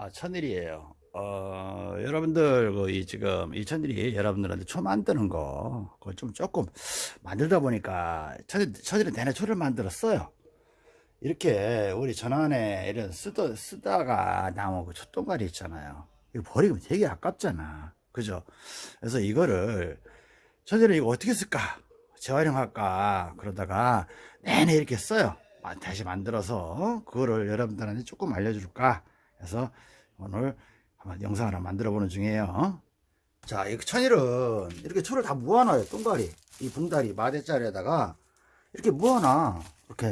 아, 천일이에요. 어, 여러분들, 그, 이, 지금, 이 천일이 여러분들한테 초 만드는 거, 그걸 좀 조금 만들다 보니까, 천일, 천일은 내내 초를 만들었어요. 이렇게, 우리 전환에 이런 쓰다, 쓰다가 나온 그 촛동가리 있잖아요. 이거 버리면 되게 아깝잖아. 그죠? 그래서 이거를, 천일은 이거 어떻게 쓸까? 재활용할까? 그러다가 내내 이렇게 써요. 아, 다시 만들어서, 그거를 여러분들한테 조금 알려줄까? 그래서 오늘 한번 영상 하나 만들어 보는 중이에요. 자, 이 천일은 이렇게 초를 다 모아놔요 똥가리. 이 봉다리 마대짜리에다가 이렇게 모아놔. 이렇게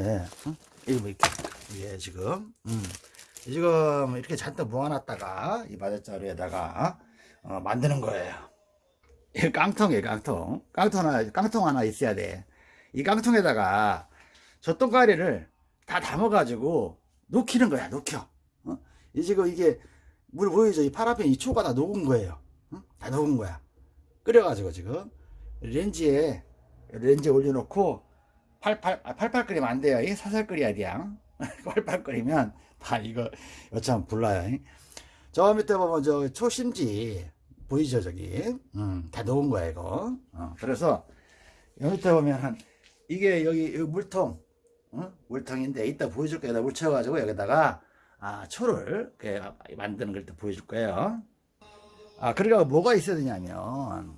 응? 이거 뭐 이렇게. 이게 지금. 음. 지금 이렇게 잔뜩 모아놨다가 이 마대짜리에다가 어, 만드는 거예요. 이 깡통이에요 깡통. 깡통 하나 깡통 하나 있어야 돼 이 깡통에다가 저 똥가리를 다 담아 가지고 녹히는 거야 녹혀 어? 이 지금 이게 물 보이죠? 이 파라핀 이 초가 다 녹은 거예요. 응? 다 녹은 거야. 끓여가지고 지금 렌지에 렌지에 올려놓고 팔팔 아, 팔팔 끓이면 안 돼요. 이 사살 끓여야 돼요. 팔팔 끓이면 다 이거 여참 불나요. 저 밑에 보면 저 초심지 보이죠 저기 음, 다 녹은 거야 이거. 어, 그래서 여기 밑에 보면 한 이게 여기, 여기 물통 어? 물통인데 이따 보여줄 거에다 물 채워가지고 여기다가 아, 초를 만드는 걸 또 보여줄 거예요. 아, 그러니까 뭐가 있어야 되냐면,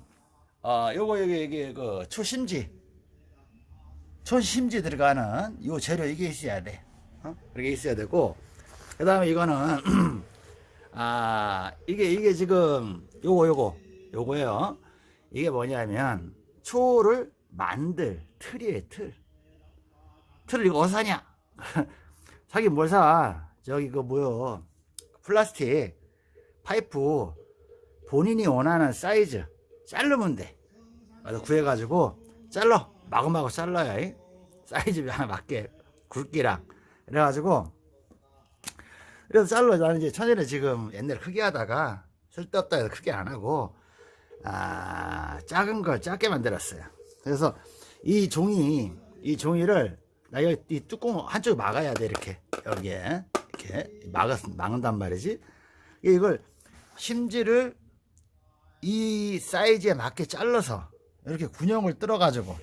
어, 요거, 여기, 여기, 그, 초심지. 초심지 들어가는 요 재료 이게 있어야 돼. 어? 그게 있어야 되고, 그 다음에 이거는, 아, 이게, 이게 지금, 요거, 요거, 요거예요. 이게 뭐냐면, 초를 만들 틀이에요, 틀. 틀을 이거 어디서 사냐? 사긴 뭘 사? 저기 그 뭐요? 플라스틱 파이프 본인이 원하는 사이즈 자르면 돼. 그래서 구해가지고 잘라. 마구마구 잘라야 이? 사이즈 맞게 굵기랑. 그래가지고 그래서 잘라. 나는 이제 천일에 지금 옛날에 크게 하다가 쓸데없다 해서 크게 안 하고 아 작은 걸 작게 만들었어요. 그래서 이 종이 이 종이를 나 여기 이 뚜껑 한쪽 막아야 돼 이렇게. 여기에 이렇게 막았, 막는단 말이지. 이걸 심지를 이 사이즈에 맞게 잘라서 이렇게 군형을 뚫어 가지고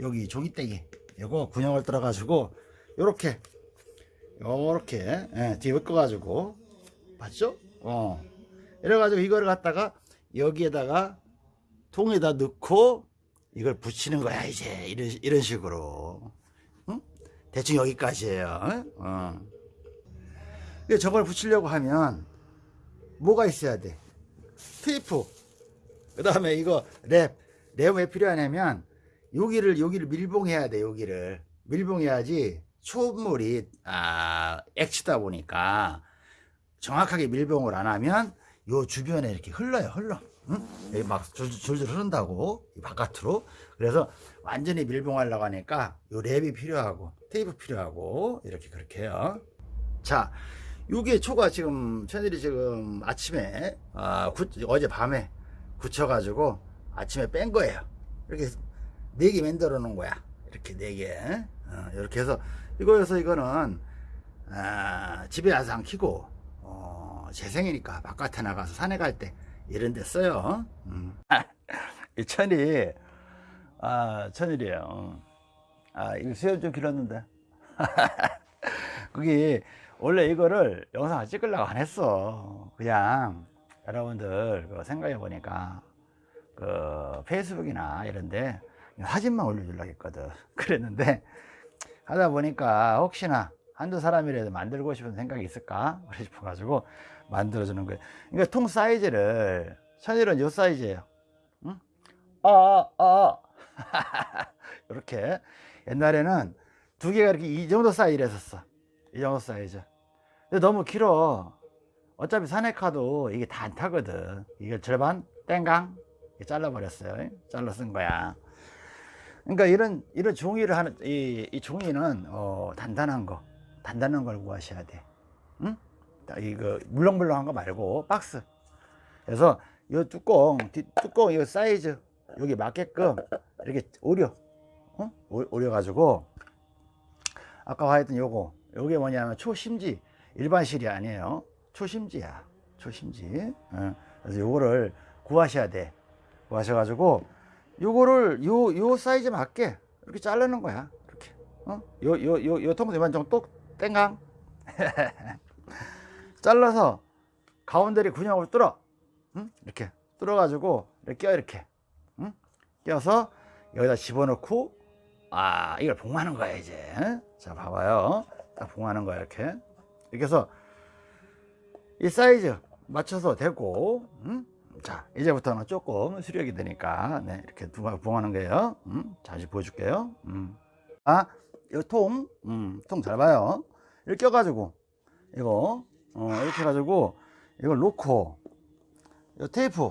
여기 종이떼기 이거 군형을 뚫어 가지고 요렇게 요렇게 예, 뒤에 묶어 가지고 봤죠? 어 이래 가지고 이거를 갖다가 여기에다가 통에다 넣고 이걸 붙이는 거야 이제 이런 이런 식으로 응? 대충 여기까지예요 어. 저걸 붙이려고 하면 뭐가 있어야 돼? 테이프. 그 다음에 이거 랩. 랩 왜 필요하냐면 여기를 여기를 밀봉해야 돼. 여기를 밀봉해야지 초물이 아, 액치다 보니까 정확하게 밀봉을 안 하면 요 주변에 이렇게 흘러요. 흘러. 응? 여기 막 줄줄 흐른다고 바깥으로. 그래서 완전히 밀봉하려고 하니까 요 랩이 필요하고 테이프 필요하고 이렇게 그렇게 해요. 자, 요게 초가 지금 채널이 지금 아침에 아, 구, 어제 밤에 굳혀 가지고 아침에 뺀 거예요. 이렇게 네 개 만들어 놓은 거야. 이렇게 네개. 어, 이렇게 해서 이거여서 이거는 아, 집에 와서 안 키고 어, 재생이니까 바깥에 나가서 산에 갈 때 이런 데 써요. 음. 이 천이 아 천일이에요. 아 이거 수염 좀 길었는데. 그게 원래 이거를 영상을 찍으려고 안 했어. 그냥 여러분들 그 생각해 보니까 그 페이스북이나 이런데 사진만 올려주려고 했거든. 그랬는데 하다 보니까 혹시나 한두 사람이라도 만들고 싶은 생각이 있을까? 그래 싶어 가지고 만들어 주는 거예요. 그러니까 통 사이즈를 천일은 요 사이즈예요. 응? 아, 아. 이렇게. 옛날에는 두 개가 이렇게 이 정도 사이즈를 했었어. 이 정도 사이즈 근데 너무 길어. 어차피 산에카도 이게 다 안 타거든. 이게 절반 땡강 잘라 버렸어요. 잘라 쓴 거야. 그러니까 이런 이런 종이를 하는 이, 이 종이는 어, 단단한 거. 단단한 걸 구하셔야 돼. 응? 이거 물렁물렁한 거 말고 박스. 그래서 이 뚜껑 뚜껑 이 사이즈 여기 맞게끔 이렇게 오려. 어? 오려 가지고 아까 하였던 요거. 요게 뭐냐면 초심지 일반 실이 아니에요. 초심지야. 초심지. 어, 그래서 요거를 구하셔야 돼. 구하셔 가지고 요거를 요 요 사이즈 맞게 이렇게 자르는 거야. 이렇게. 어요 요요요 통도 이만 정도 땡강. 잘라서 가운데를 근육을 뚫어. 응? 이렇게. 뚫어 가지고 이렇게 껴 이렇게. 응? 껴서 여기다 집어넣고. 아 이걸 봉하는 거야 이제. 자 봐봐요. 딱 봉하는 거야 이렇게 이렇게 해서 이 사이즈 맞춰서 되고 음? 자 이제부터는 조금 수력이 되니까 네, 이렇게 두번 봉하는 거예요 음? 다시 보여줄게요 음. 아 이통 음, 통잘 봐요 이렇게 껴가지고 이거 어, 이렇게 해가지고 이걸 놓고 이 테이프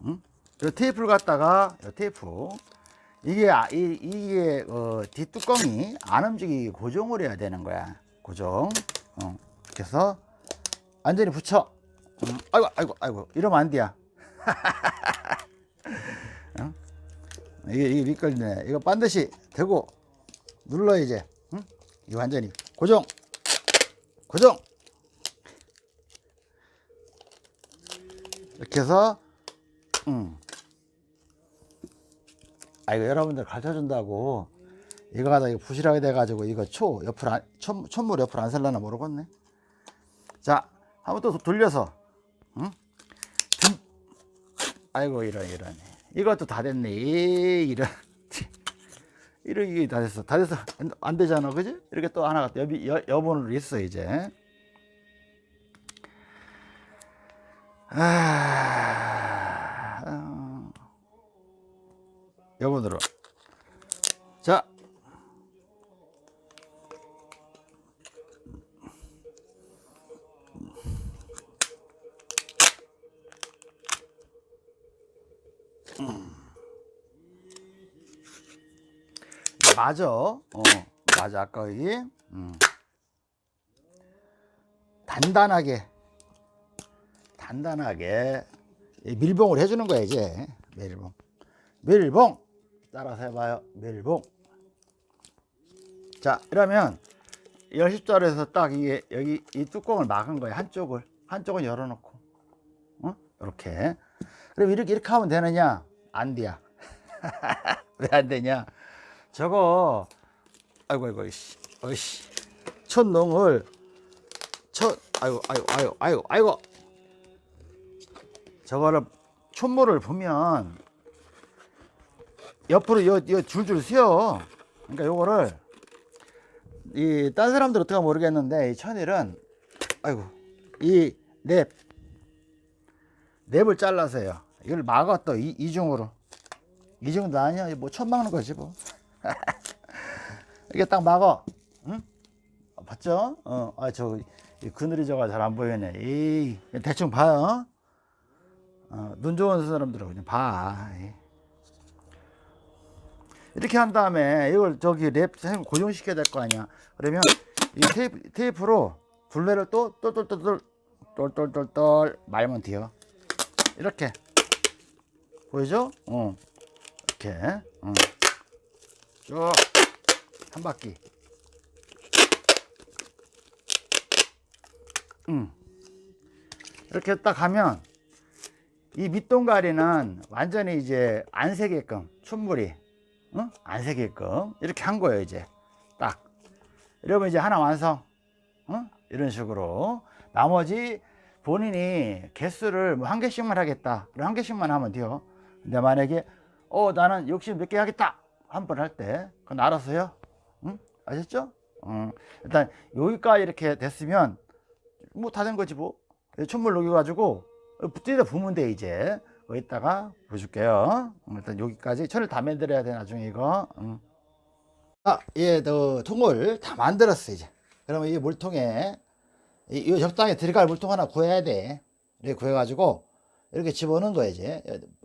음? 이 테이프를 갖다가 이 테이프 이게 아, 이, 이게 어, 뒷뚜껑이 안 움직이게 고정을 해야 되는 거야 고정. 어, 이렇게 해서 완전히 붙여. 음, 아이고 아이고 아이고 이러면 안 돼야 어? 이게 이게 미끌리네. 이거 반드시 대고 눌러 이제. 응? 이 완전히. 고정. 고정. 이렇게 해서 음. 아 이거 여러분들 가르쳐 준다고 이거 가다 이거 부실하게 돼 가지고 이거 초 옆으로 안, 천, 천물 옆으로 안 살라나 모르겠네. 자 한번 또 돌려서 응? 듬. 아이고 이런 이런. 이것도 다 됐네. 이, 이런. 이런 이게 다 됐어. 다 됐어. 안, 안 되잖아. 그지? 이렇게 또 하나가 또 여비 여, 여본으로 있어 이제. 아, 어. 여본으로 맞아. 어 맞아 아까 이. 음. 단단하게. 단단하게. 이 밀봉을 해주는 거야 이제. 밀봉. 밀봉! 따라서 해봐요. 밀봉. 자 이러면 열십자로에서 딱 이게 여기 이 뚜껑을 막은 거야 한쪽을. 한쪽은 열어놓고. 어? 이렇게. 그럼 이렇게 이렇게 하면 되느냐? 안 돼야 왜 안 되냐 저거 아이고 아이고 이씨 어이씨. 첫농을 첫 아이고 아이고 아이고 아이고 아이고. 저거를 촛물을 보면 옆으로 요, 요 줄줄 휘어 그러니까 요거를 이 딴 사람들 어떻게 모르겠는데 이 천일은 아이고 이랩 랩을 잘라서요. 이걸 막아 또 이, 이중으로. 이중도 아니야. 뭐천 막는 거지 뭐 이게 딱 막어 응? 어, 봤죠? 어, 아, 저, 이 그늘이 저가 잘 안 보이네. 이 대충 봐요. 어, 눈 좋은 사람들은 그냥 봐. 이. 이렇게 한 다음에 이걸 저기 랩 고정시켜야 될 거 아니야. 그러면 이 테이프, 테이프로 둘레를 또 똘똘똘똘 똘똘똘똘 말면 돼요. 이렇게 보이죠? 어. 이렇게. 어. 쭉. 한 바퀴. 음. 이렇게 딱 하면 이 밑동가리는 완전히 이제 안 새게끔 춘물이 어? 안 새게끔 이렇게 한 거예요 이제. 딱. 이러면 이제 하나 완성. 어? 이런 식으로. 나머지 본인이 개수를 뭐 한 개씩만 하겠다. 한 개씩만 하면 돼요. 근데 만약에 어 나는 욕심 몇 개 하겠다 한 번 할 때 그건 알아서요. 응? 아셨죠? 어, 일단 여기까지 이렇게 됐으면 뭐 다 된 거지 뭐. 촛물 녹여 가지고 붙여다 부으면 돼 이제. 여기다가 보여줄게요. 일단 여기까지 천을 다 만들어야 돼 나중에 이거. 응. 아, 예, 너 통을 다 만들었어 이제. 그러면 이 물통에 이, 이 적당히 들어갈 물통 하나 구해야 돼. 이렇게 구해가지고 이렇게 집어넣는 거야 이제.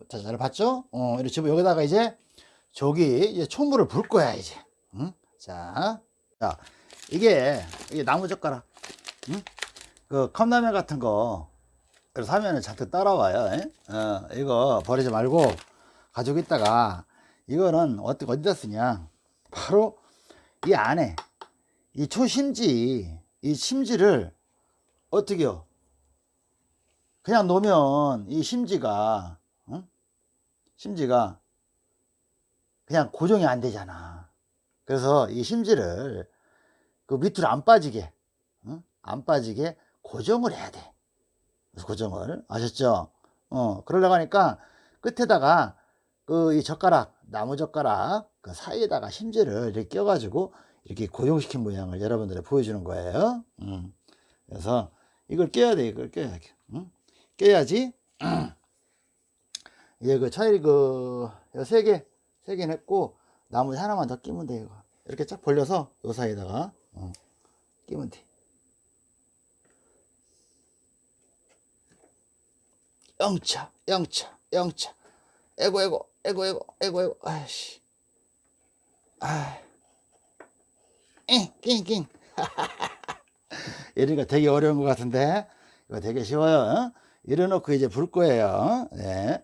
자, 잘 봤죠? 어, 이렇게 집어 여기다가 이제 저기 이제 촛물을 불 거야 이제 응? 자, 자 이게 이게 나무 젓가락 응? 그 컵라면 같은 거 사면은 잔뜩 따라와요 에? 어, 이거 버리지 말고 가지고 있다가 이거는 어떻게 어디다 쓰냐 바로 이 안에 이 초심지 이 심지를 어떻게요? 그냥 놓으면 이 심지가 응? 심지가 그냥 고정이 안 되잖아. 그래서 이 심지를 그 밑으로 안 빠지게 응? 안 빠지게 고정을 해야 돼. 고정을 아셨죠? 어 그러려고 하니까 끝에다가 그 이 젓가락 나무 젓가락 그 사이에다가 심지를 이렇게 껴가지고 이렇게 고정시킨 모양을 여러분들이 보여주는 거예요. 음. 그래서 이걸 껴야 돼. 이걸 껴야 돼. 응? 껴야지. 이제 그 차일이 그세 개, 세개 냈고 나머지 하나만 더 끼면 돼. 이거 이렇게 쫙 벌려서 요 사이에다가 어, 끼면 돼. 영차, 영차, 영차. 에고, 에고, 에고, 에고, 에고, 에고. 아이씨. 아. 잉, 낑, 낑. 이러니까 되게 어려운 것 같은데 이거 되게 쉬워요 어? 이래놓고 이제 불 거예요 네.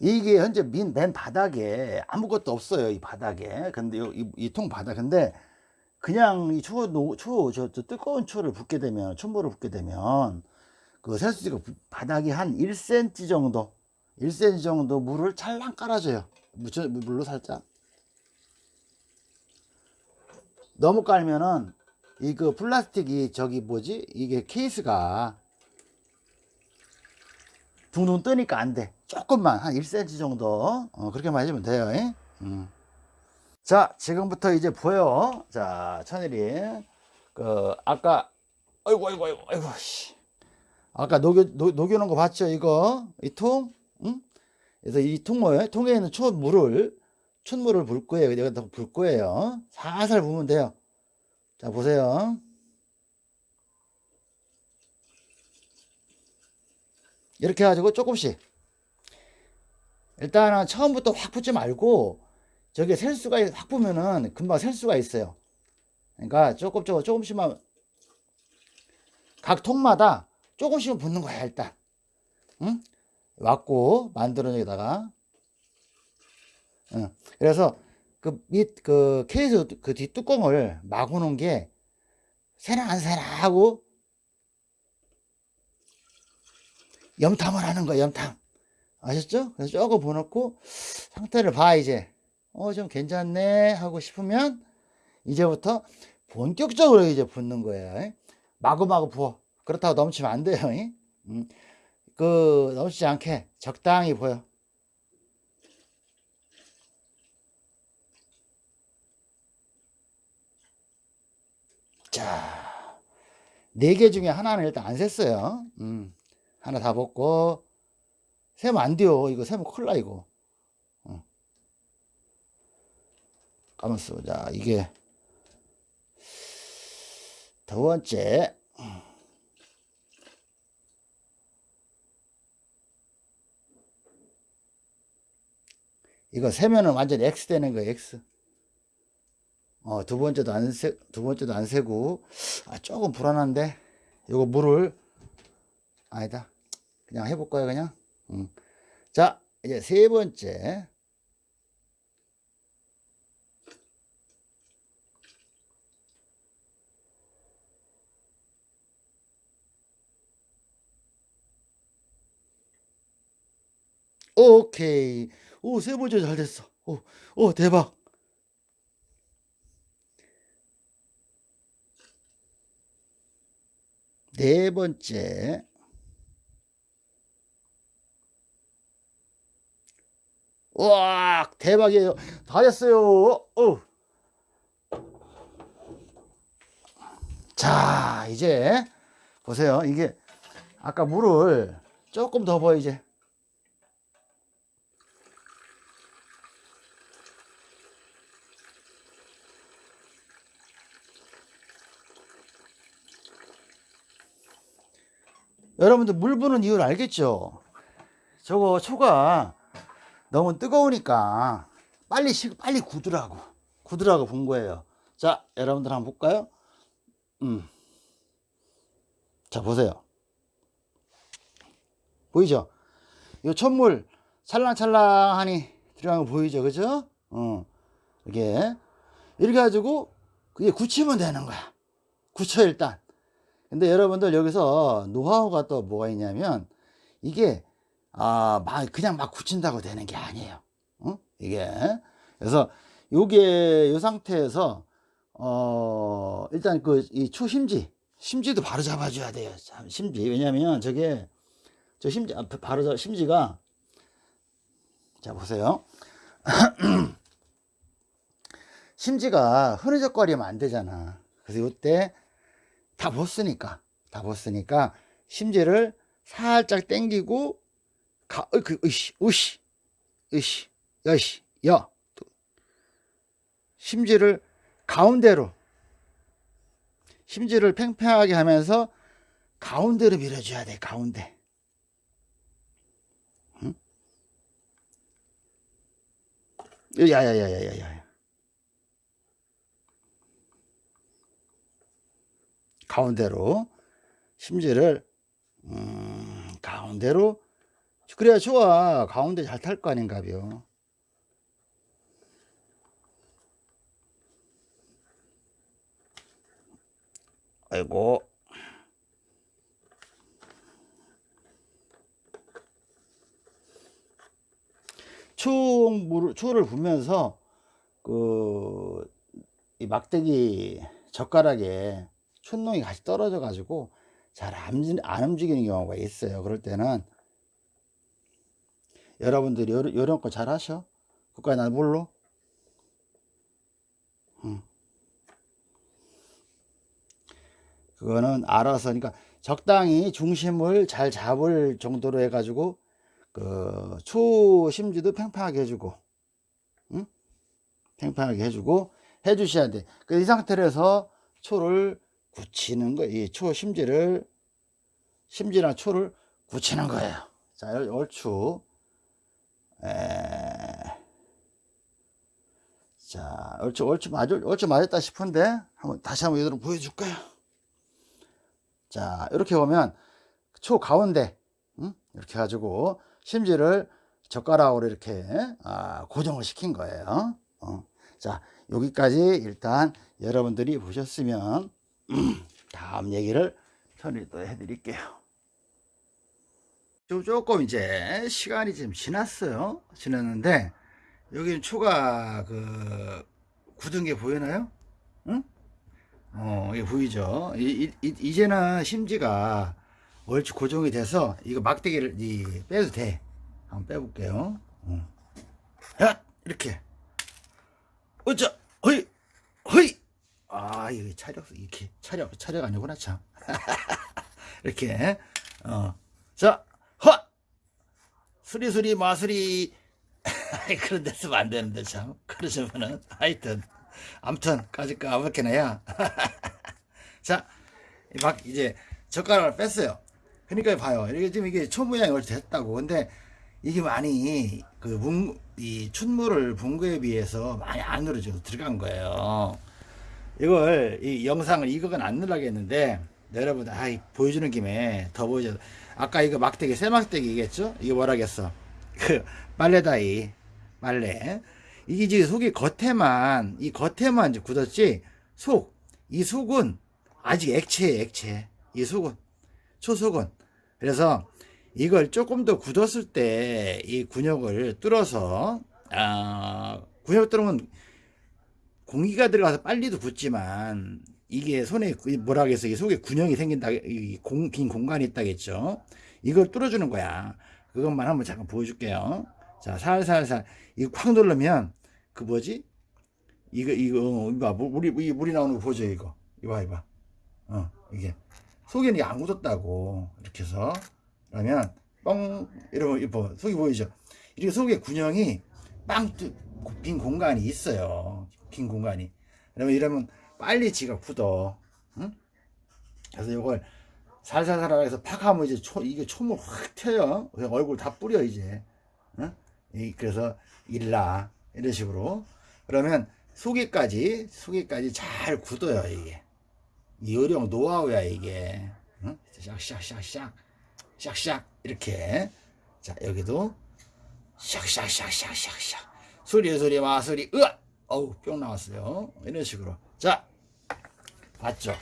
이게 현재 민, 맨 바닥에 아무것도 없어요 이 바닥에. 근데 이통 바닥. 근데 그냥 이 추워 추워 저, 저 뜨거운 추를 붓게 되면 촛물을 붓게 되면 그 셀수지가 바닥이 한 1cm 정도 1cm 정도 물을 찰랑 깔아줘요. 물로 살짝. 너무 깔면은 이 그 플라스틱이 저기 뭐지? 이게 케이스가 둥둥 뜨니까 안 돼. 조금만 한 1cm 정도. 어, 그렇게만 해주면 돼요 음. 자 지금부터 이제 보여. 자 천일이. 그 아까 아이고 아이고 아이고 아이고 씨. 아까 녹여 녹, 녹여놓은 거 봤죠 이거? 이 통? 응? 그래서 이 통모에 통에 있는 촛물을 촛물을 불 거예요. 여기다 불 거예요. 살살 부으면 돼요. 자 보세요 이렇게 해가지고 조금씩 일단은 처음부터 확 붓지 말고 저게 셀 수가 확 부면은 금방 셀 수가 있어요 그러니까 조금 조금 조금씩만 각 통마다 조금씩은 붓는 거야 일단 응? 왔고 만들어내다가 응. 그래서 그 밑 그 케이스 그 뒷뚜껑을 막아 놓은 게 새나 안 새나 하고 염탐을 하는 거야 염탐. 아셨죠? 그래서 조금 부어놓고 상태를 봐 이제. 어 좀 괜찮네 하고 싶으면 이제부터 본격적으로 이제 붓는 거예요. 마구마구 부어. 그렇다고 넘치면 안 돼요. 음, 그 넘치지 않게 적당히 부어 자, 네 개 중에 하나는 일단 안 샜어요. 음, 하나 다 벗고, 세면 안 돼요. 이거 세면 큰일 나, 이거. 어. 가만있어. 자, 이게, 두 번째. 이거 세면은 완전 X 되는 거예요, X. 어, 두 번째도 안 세, 두 번째도 안 세고, 아, 조금 불안한데, 요거 물을, 아니다. 그냥 해볼 거예요, 그냥. 음. 자, 이제 세 번째. 오케이. 오, 세 번째 잘 됐어. 오, 오, 대박. 네 번째 와 대박이에요 다 됐어요 어. 자 이제 보세요 이게 아까 물을 조금 더 부어 이제 여러분들 물 부는 이유를 알겠죠? 저거 초가 너무 뜨거우니까 빨리 식 빨리 굳으라고 굳으라고 본 거예요. 자, 여러분들 한번 볼까요? 음. 자, 보세요. 보이죠? 이 촛물 찰랑찰랑하니 들어가는 거 보이죠? 그죠? 어. 이게 이렇게 가지고 그게 굳히면 되는 거야. 굳혀 일단. 근데 여러분들 여기서 노하우가 또 뭐가 있냐면 이게 아, 막 그냥 막 굳힌다고 되는 게 아니에요. 어? 이게 그래서 요게 요 상태에서 어 일단 그 이 초심지 심지도 바로 잡아줘야 돼요. 참, 심지 왜냐면 저게 저 심지 아, 바로 잡 심지가 자 보세요. 심지가 흐느적거리면 안 되잖아. 그래서 이때 다 벗으니까 다 벗으니까 심지를 살짝 당기고 가, 어, 그, 으씨, 으씨, 으씨, 여씨, 여. 심지를 가운데로, 심지를 팽팽하게 하면서 가운데로 밀어줘야 돼, 가운데. 응? 야야야야야야. 가운데로 심지를 음, 가운데로 그래야 좋아 가운데 잘 탈 거 아닌가벼 아이고. 초물 초를 부면서 그 이 막대기 젓가락에 촛농이 같이 떨어져 가지고 잘 안 움직이는 경우가 있어요. 그럴 때는 여러분들이 요런, 요런 거 잘 하셔? 그까지 난 몰라? 응. 그거는 알아서, 그러니까 적당히 중심을 잘 잡을 정도로 해가지고, 그, 초심지도 팽팽하게 해주고, 응? 팽팽하게 해주고, 해주셔야 돼. 그 이 상태에서 초를 굳히는 거, 이 초 심지를, 심지랑 초를 굳히는 거예요. 자, 얼추. 자, 얼추, 얼추 맞, 얼추 맞았다 싶은데, 한번, 다시 한번 이대로 보여줄까요? 자, 이렇게 보면, 초 가운데, 응? 이렇게 해가지고, 심지를 젓가락으로 이렇게, 아, 고정을 시킨 거예요. 어. 자, 여기까지 일단 여러분들이 보셨으면, 다음 얘기를 처리 또 해드릴게요. 조금 이제 시간이 좀 지났어요. 지났는데 여기 초가 그 굳은 게 보이나요? 응? 어, 이게 보이죠? 이, 이, 이 제는 심지가 얼추 고정이 돼서 이거 막대기를 이, 빼도 돼. 한번 빼볼게요. 어. 야! 이렇게. 어쩌! 허이! 허이! 아, 이게 차력, 이렇게. 차력, 차력 아니구나, 참. 이렇게. 어. 자, 허! 수리수리 마수리 그런 데 쓰면 안 되는데 참. 그러시면은 하여튼 암튼 까짓거 아무렇게나 야 자 막 이제 젓가락을 뺐어요. 그러니까 봐요. 이게 지금 이게 초 모양이 얼추 됐다고. 근데 이게 많이 그 문, 이 춘물을 본 거에 비해서 많이 안으로 지금 들어간 거예요. 이걸 이 영상을 이거는 안 넣으려겠는데 여러분 아 보여주는 김에 더 보여줘. 아까 이거 막대기 쇠막대기겠죠? 이게 뭐라겠어 그 빨래다이 빨래 이게 이제 속이 겉에만 이 겉에만 이제 굳었지 속. 이 속은 아직 액체에 액체. 이 속은 초속은. 그래서 이걸 조금 더 굳었을 때 이 군역을 뚫어서 아 군역 뚫으면 공기가 들어가서 빨리도 굳지만 이게 손에 뭐라 하겠어 이 속에 군형이 생긴다 공, 빈 공간이 있다겠죠. 이걸 뚫어주는 거야 그것만 한번 잠깐 보여줄게요. 자 살살살. 이거 콱 누르면 그 뭐지? 이거 이거 이거 물이 물이, 물이 나오는 거 보죠 이거. 이거 이봐. 어 이게. 속에는 이게 안 굳었다고. 이렇게 해서. 그러면 뻥 이러면 이거 속이 보이죠? 이렇게 속에 군형이 빵빈 공간이 있어요. 빈 공간이. 그러면 이러면 빨리 지가 굳어. 응? 그래서 이걸 살살살 해서 팍 하면 이제 초, 이게 촘을 확 튀어요. 얼굴 다 뿌려, 이제. 응? 이, 그래서 일라. 이런 식으로. 그러면 속에까지, 속에까지 잘 굳어요, 이게. 이 요령 노하우야, 이게. 응? 샥샥샥샥. 샥샥. 이렇게. 자, 여기도 샥샥샥샥샥샥. 소리, 소리, 마소리, 으아! 어우, 뿅 나왔어요. 이런 식으로. 자, 봤죠?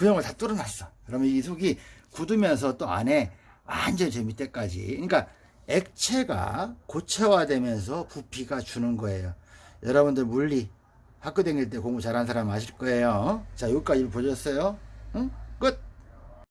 구멍을 다 뚫어놨어. 그러면 이 속이 굳으면서 또 안에 완전 저 밑에까지. 그러니까 액체가 고체화되면서 부피가 주는 거예요. 여러분들 물리 학교 다닐 때 공부 잘하는 사람 아실 거예요. 자, 여기까지 보셨어요? 응? 끝!